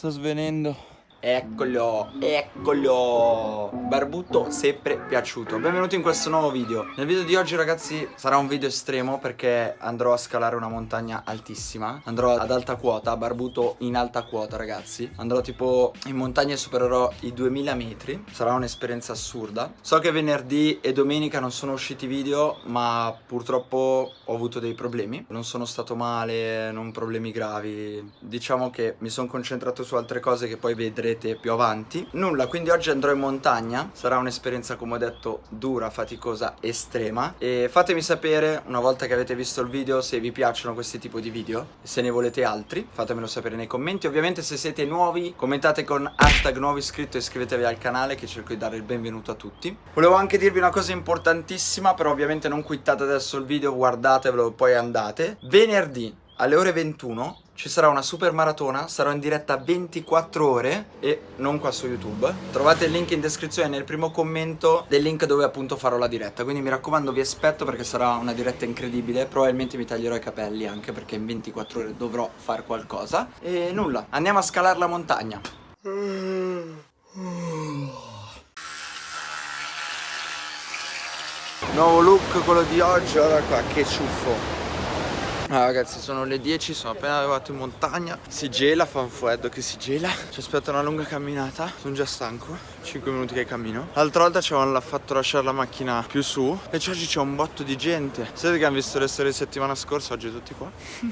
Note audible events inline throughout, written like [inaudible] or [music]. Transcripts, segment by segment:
sto svenendo. Eccolo, eccolo. Barbuto sempre piaciuto. Benvenuti in questo nuovo video. Nel video di oggi ragazzi sarà un video estremo Perché andrò a scalare una montagna altissima. Andrò ad alta quota Barbuto in alta quota ragazzi. Andrò tipo in montagna e supererò i 2000 metri. Sarà un'esperienza assurda. So che venerdì e domenica non sono usciti video Ma purtroppo ho avuto dei problemi. Non sono stato male, non problemi gravi. Diciamo che mi sono concentrato su altre cose che poi vedrete vedrete più avanti. Nulla, quindi oggi andrò in montagna. Sarà un'esperienza come ho detto dura, faticosa, estrema. E fatemi sapere una volta che avete visto il video se vi piacciono questi tipi di video. Se ne volete altri, fatemelo sapere nei commenti. Ovviamente se siete nuovi commentate con hashtag nuovo iscritto e iscrivetevi al canale Che cerco di dare il benvenuto a tutti. Volevo anche dirvi una cosa importantissima Però ovviamente non quittate adesso il video, guardatevelo poi andate. Venerdì alle ore 21 ci sarà una super maratona, sarò in diretta 24 ore e non qua su YouTube. Trovate il link in descrizione nel primo commento del link dove appunto farò la diretta, quindi mi raccomando vi aspetto perché sarà una diretta incredibile, probabilmente mi taglierò i capelli anche perché in 24 ore dovrò fare qualcosa. E nulla, andiamo a scalare la montagna. Nuovo look quello di oggi, guarda qua che ciuffo Ah, ragazzi sono le 10, sono appena arrivato in montagna. Si gela, fa un freddo che si gela. Ci aspetta una lunga camminata. Sono già stanco. 5 minuti che cammino. L'altra volta ci avevano fatto lasciare la macchina più su. E oggi c'è un botto di gente. Sapete che hanno visto le storie settimana scorsa Oggi tutti qua.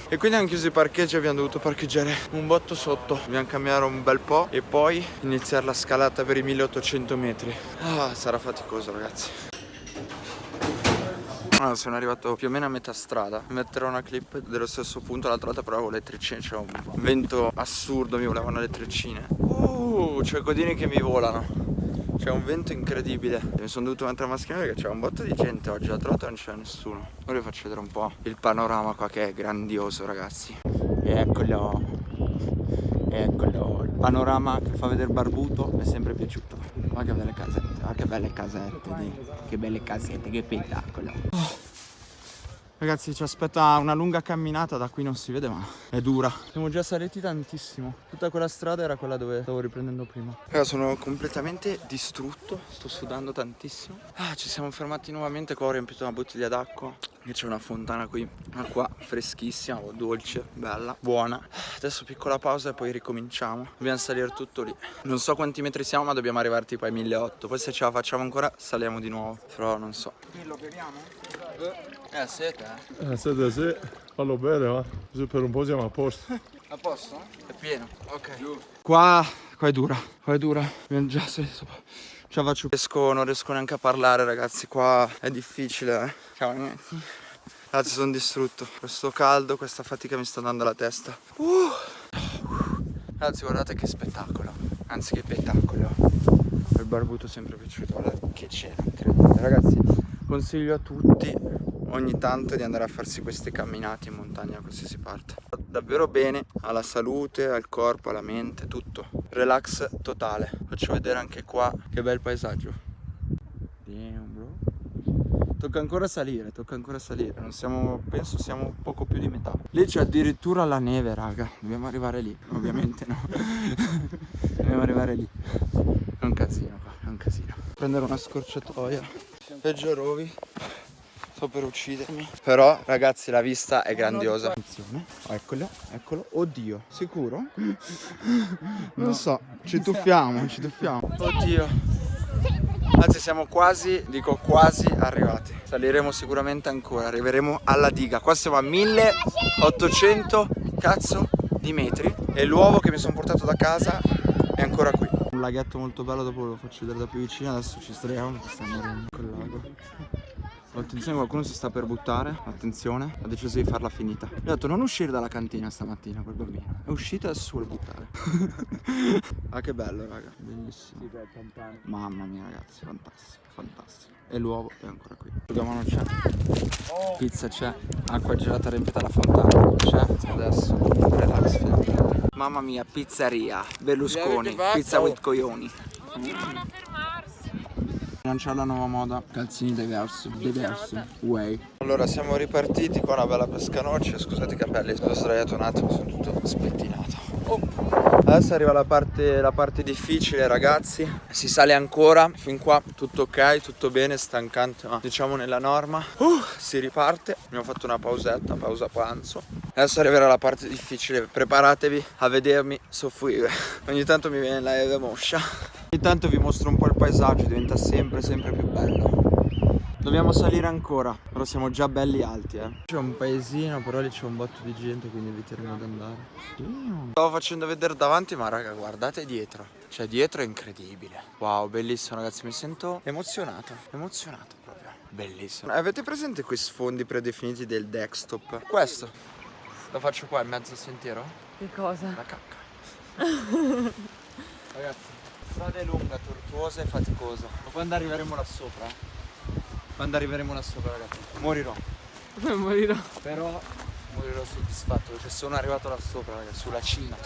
E quindi hanno chiuso i parcheggi abbiamo dovuto parcheggiare un botto sotto. Dobbiamo camminare un bel po' E poi iniziare la scalata per i 1800 metri. Ah, sarà faticoso ragazzi allora, sono arrivato più o meno a metà strada. Metterò una clip dello stesso punto L'altra volta però le treccine C'è un vento assurdo Mi volevano le treccine. Uh, c'è codini che mi volano. C'è un vento incredibile. Mi sono dovuto mettere la mascherina perché c'è un botto di gente oggi L'altra volta non c'è nessuno. Ora vi faccio vedere un po' il panorama qua che è grandioso ragazzi. Eccolo. Eccolo panorama che fa vedere Barbuto Mi è sempre piaciuto. Ma che belle casette Ma che belle casette di... Che belle casette Che spettacolo. Oh. Ragazzi ci aspetta una lunga camminata da qui non si vede ma è dura. Siamo già saliti tantissimo. Tutta quella strada era quella dove stavo riprendendo prima. Raga sono completamente distrutto Sto sudando tantissimo. Ah, Ci siamo fermati nuovamente Qua ho riempito una bottiglia d'acqua c'è una fontana qui Acqua freschissima, dolce, bella, buona. Adesso piccola pausa e poi ricominciamo. Dobbiamo salire tutto lì. Non so quanti metri siamo ma dobbiamo arrivare tipo ai 1800 Poi se ce la facciamo ancora saliamo di nuovo. Però non so. Lo beviamo? Eh, sete eh? Eh, sete sì. Fallo bene va. Così per un po' siamo a posto. A posto? È pieno? Ok. Qua, qua è dura Qua è dura. Abbiamo già salito Ce la faccio riesco, Non riesco neanche a parlare ragazzi Qua è difficile eh. Ciao ragazzi. Ragazzi sono distrutto. Questo caldo, questa fatica mi sta dando la testa. Uh. Ragazzi guardate che spettacolo. Anzi che spettacolo. Il barbuto sempre piaciuto. Guardate che c'era Ragazzi consiglio a tutti ogni tanto di andare a farsi queste camminate in montagna a qualsiasi parte. Davvero bene alla salute, al corpo, alla mente, tutto relax totale faccio vedere anche qua che bel paesaggio Tocca ancora salire, tocca ancora salire. Non siamo, penso siamo poco più di metà. Lì c'è addirittura la neve, raga. Dobbiamo arrivare lì, ovviamente no. [laughs] Dobbiamo arrivare lì. È un casino qua, è un casino. Prendere una scorciatoia. Peggio rovi. Sto per uccidermi. Però, ragazzi, la vista è grandiosa. Attenzione. Eccolo, eccolo. Oddio, sicuro? Non so, ci tuffiamo, ci tuffiamo. Oddio. Anzi siamo quasi, dico quasi arrivati Saliremo sicuramente ancora, arriveremo alla diga Qua siamo a 1800 cazzo di metri E l'uovo che mi sono portato da casa è ancora qui Un laghetto molto bello, dopo ve lo faccio vedere da più vicino Adesso ci streiamo, sta morendo col lago Attenzione qualcuno si sta per buttare. Attenzione Ha deciso di farla finita. Gli ho detto non uscire dalla cantina stamattina quel bambino. È uscito e adesso vuole buttare. [laughs] Ah che bello raga. Bellissimo. Mamma mia ragazzi Fantastico Fantastico. E l'uovo è ancora qui. Asciugamano non c'è. Pizza c'è Acqua gelata riempita la fontana. C'è Adesso. Relax Mamma mia pizzeria. Berlusconi Pizza with coglioni Lanciare la nuova moda. Calzini diversi, diversi, way. Allora siamo ripartiti con una bella pescanoccia Scusate i capelli, sono sdraiato un attimo, sono tutto spettinato. Adesso arriva la parte, la parte difficile ragazzi. Si sale ancora. Fin qua tutto ok, tutto bene, stancante Ma diciamo nella norma. Uh, Si riparte. Abbiamo fatto una pausetta, pausa pranzo. Adesso arriverà la parte difficile. Preparatevi a vedermi soffrire. Ogni tanto mi viene la neve moscia. Ogni tanto vi mostro un po' il paesaggio Diventa sempre sempre più bello Dobbiamo salire ancora, però siamo già belli alti eh. C'è un paesino, però lì c'è un botto di gente, quindi eviteremo di andare. Stavo facendo vedere davanti, ma raga, guardate dietro. Cioè, dietro è incredibile. Wow, bellissimo ragazzi, mi sento emozionato, emozionato proprio. Bellissimo. Avete presente quei sfondi predefiniti del desktop? Questo. Lo faccio qua in mezzo al sentiero? Che cosa? La cacca. [laughs] ragazzi, strada è lunga, tortuosa e faticosa. Ma quando arriveremo là sopra, eh? Quando arriveremo là sopra ragazzi? Morirò. [laughs] Morirò. Però morirò soddisfatto Perché sono arrivato là sopra ragazzi Sulla cima.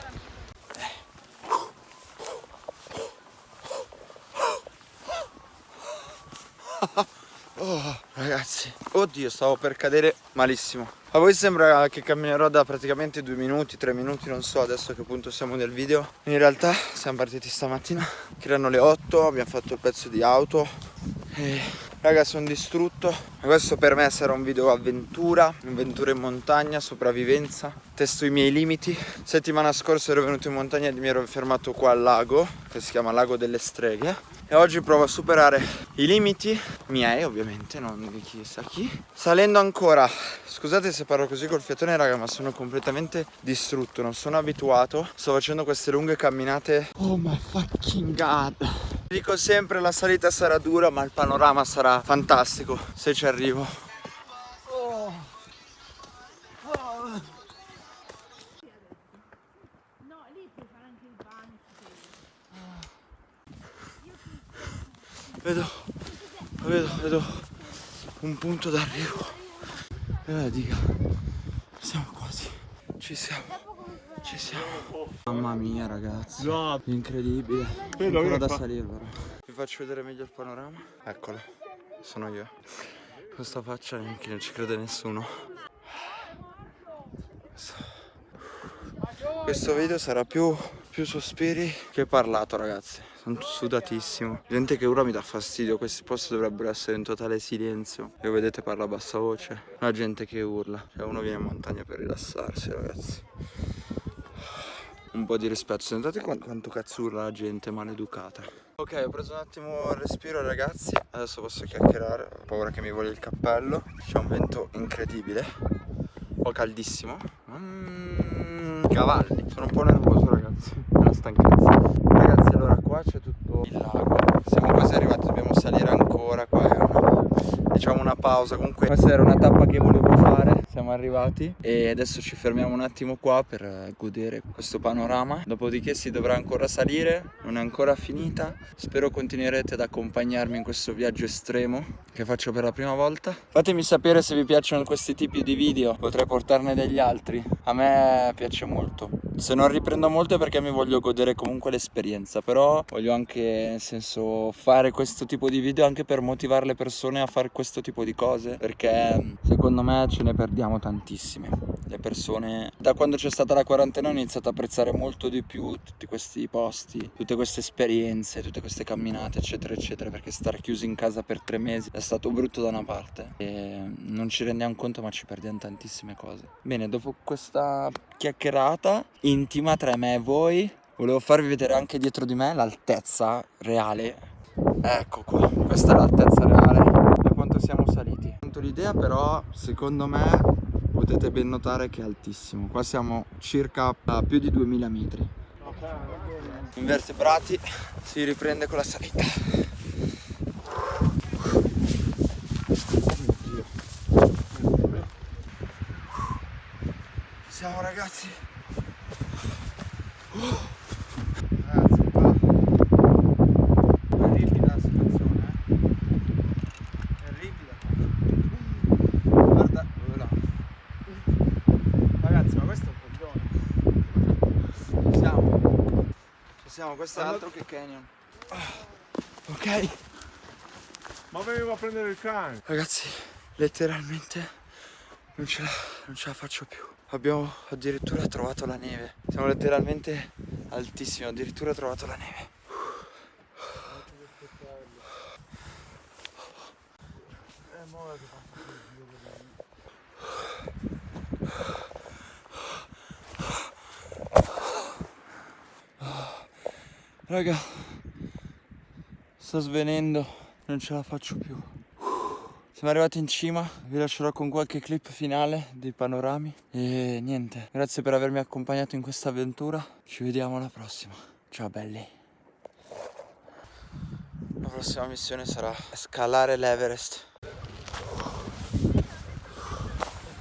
Oh, ragazzi, oddio, stavo per cadere malissimo. A voi sembra che camminerò da praticamente due minuti, tre minuti, non so adesso a che punto siamo nel video. In realtà siamo partiti stamattina, che erano le 8, abbiamo fatto il pezzo di auto. E Raga sono distrutto. Questo per me sarà un video avventura Avventura in montagna, sopravvivenza. Testo i miei limiti. Settimana scorsa ero venuto in montagna e mi ero fermato qua al lago Che si chiama Lago delle Streghe. E oggi provo a superare i limiti Miei ovviamente, non di chissà chi. Salendo ancora Scusate se parlo così col fiatone raga Ma sono completamente distrutto Non sono abituato. Sto facendo queste lunghe camminate. Oh my fucking god Dico sempre la salita sarà dura ma il panorama sarà fantastico se ci arrivo. Vedo, vedo, vedo un punto d'arrivo. E eh, dica, siamo quasi, ci siamo. Ci siamo. Mamma mia ragazzi. No. Incredibile. Vedo Ancora da fa... salire però. Vi faccio vedere meglio il panorama. Eccolo. Sono io. Questa faccia neanche non ci crede nessuno. Questo video sarà più, più sospiri che parlato ragazzi. Sono sudatissimo. Gente che ora mi dà fastidio. Questi posti dovrebbero essere in totale silenzio. E vedete parla a bassa voce. La gente che urla. Cioè uno viene in montagna per rilassarsi ragazzi un po' di rispetto. Sentate quanto cazzo urla la gente maleducata. Ok ho preso un attimo il respiro ragazzi. Adesso posso chiacchierare. Ho paura che mi voglia il cappello. C'è un vento incredibile. Ho caldissimo. Mm, Cavalli. Sono un po' nervoso ragazzi. Una stanchezza. Ragazzi allora qua c'è tutto il lago. Siamo quasi arrivati Dobbiamo salire ancora Qua è una Diciamo una pausa Comunque. Questa era una tappa che volevo fare. Siamo arrivati. E adesso ci fermiamo un attimo qua per godere questo panorama. Dopodiché si dovrà ancora salire non è ancora finita. Spero continuerete ad accompagnarmi in questo viaggio estremo che faccio per la prima volta. Fatemi sapere se vi piacciono questi tipi di video potrei portarne degli altri. A me piace molto. Se non riprendo molto è perché mi voglio godere comunque l'esperienza però voglio anche nel senso fare questo tipo di video anche per motivare le persone a fare questo tipo di cose perché secondo me ce ne perdiamo tantissime. Le persone, da quando c'è stata la quarantena, ho iniziato a apprezzare molto di più tutti questi posti, tutte queste esperienze, tutte queste camminate, eccetera, eccetera, perché stare chiusi in casa per tre mesi è stato brutto da una parte e non ci rendiamo conto, ma ci perdiamo tantissime cose. Bene, dopo questa chiacchierata intima tra me e voi, volevo farvi vedere anche dietro di me l'altezza reale. Ecco qua, questa è l'altezza reale siamo saliti. L'idea però secondo me potete ben notare che è altissimo. Qua siamo circa a più di 2000 metri. Invertebrati si riprende con la salita. Siamo ragazzi questo è altro che canyon. Ok. Ma venivo a prendere il cane. Ragazzi, letteralmente non ce, la, non ce la faccio più. Abbiamo addirittura trovato la neve. Siamo letteralmente altissimi, ho addirittura trovato la neve. Raga, sto svenendo, non ce la faccio più. Siamo arrivati in cima, vi lascerò con qualche clip finale dei panorami e niente, grazie per avermi accompagnato in questa avventura, ci vediamo alla prossima, ciao belli. La prossima missione sarà scalare l'Everest.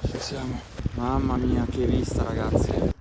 Ci siamo. Mamma mia che vista ragazzi.